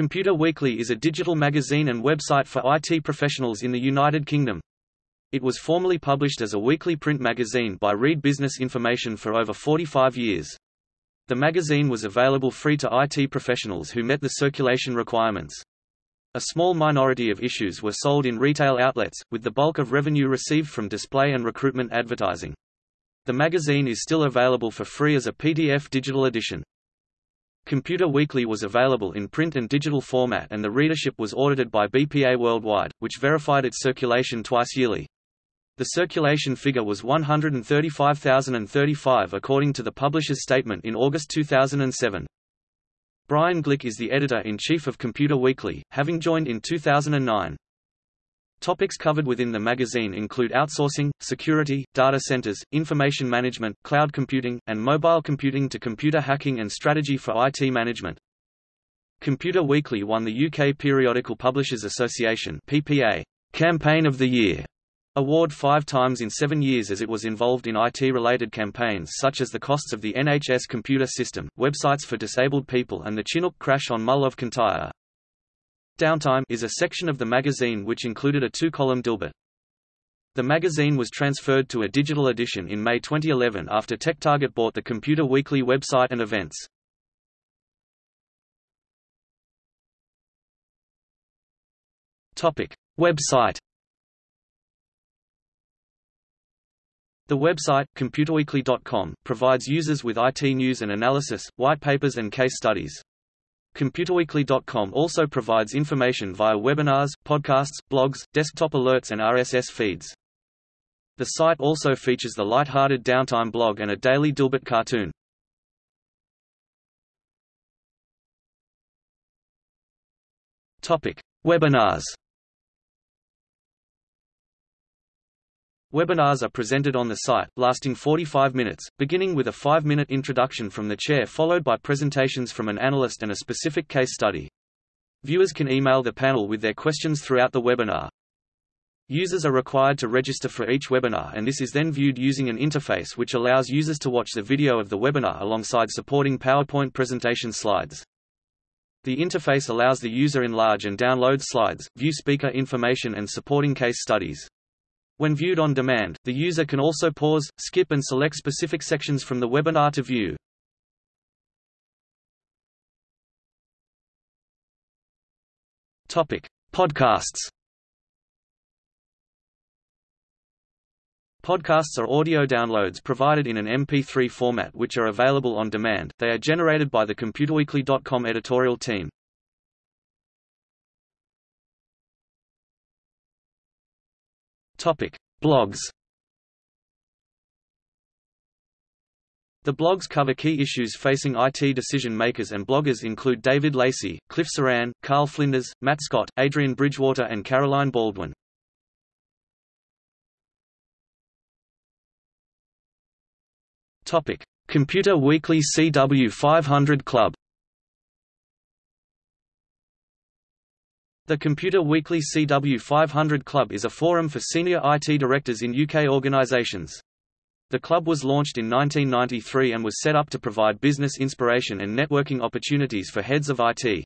Computer Weekly is a digital magazine and website for IT professionals in the United Kingdom. It was formerly published as a weekly print magazine by Reed Business Information for over 45 years. The magazine was available free to IT professionals who met the circulation requirements. A small minority of issues were sold in retail outlets, with the bulk of revenue received from display and recruitment advertising. The magazine is still available for free as a PDF digital edition. Computer Weekly was available in print and digital format and the readership was audited by BPA Worldwide, which verified its circulation twice yearly. The circulation figure was 135,035 according to the publisher's statement in August 2007. Brian Glick is the editor-in-chief of Computer Weekly, having joined in 2009. Topics covered within the magazine include outsourcing, security, data centers, information management, cloud computing, and mobile computing to computer hacking and strategy for IT management. Computer Weekly won the UK Periodical Publishers Association PPA Campaign of the Year award five times in seven years as it was involved in IT-related campaigns such as the costs of the NHS computer system, websites for disabled people and the Chinook crash on Mull of Kintyre. Downtime is a section of the magazine which included a two-column Dilbert. The magazine was transferred to a digital edition in May 2011 after TechTarget bought the Computer Weekly website and events. Topic: Website The website, computerweekly.com, provides users with IT news and analysis, white papers and case studies. ComputerWeekly.com also provides information via webinars, podcasts, blogs, desktop alerts and RSS feeds. The site also features the light-hearted Downtime blog and a daily Dilbert cartoon. Topic: Webinars. Webinars are presented on the site, lasting 45 minutes, beginning with a five-minute introduction from the chair followed by presentations from an analyst and a specific case study. Viewers can email the panel with their questions throughout the webinar. Users are required to register for each webinar and this is then viewed using an interface which allows users to watch the video of the webinar alongside supporting PowerPoint presentation slides. The interface allows the user enlarge and download slides, view speaker information and supporting case studies. When viewed on demand, the user can also pause, skip and select specific sections from the webinar to view. Topic: Podcasts. Podcasts are audio downloads provided in an MP3 format which are available on demand. They are generated by the ComputerWeekly.com editorial team. Topic: Blogs. The blogs cover key issues facing IT decision makers and bloggers include David Lacey, Cliff Saran, Karl Flinders, Matt Scott, Adrian Bridgewater and Caroline Baldwin. Topic: Computer Weekly CW 500 Club The Computer Weekly CW 500 Club is a forum for senior IT directors in UK organisations. The club was launched in 1993 and was set up to provide business inspiration and networking opportunities for heads of IT.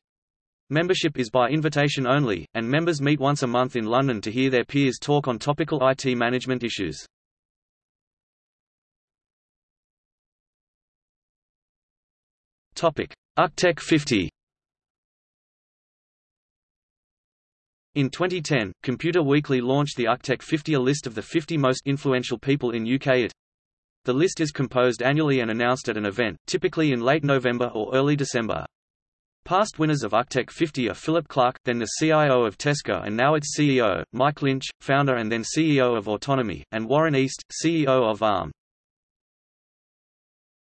Membership is by invitation only, and members meet once a month in London to hear their peers talk on topical IT management issues. Topic: UKTech 50 In 2010, Computer Weekly launched the UKTech 50 a list of the 50 most influential people in UK IT. The list is composed annually and announced at an event, typically in late November or early December. Past winners of UKTech 50 are Philip Clarke, then the CIO of Tesco and now its CEO, Mike Lynch, founder and then CEO of Autonomy, and Warren East, CEO of ARM.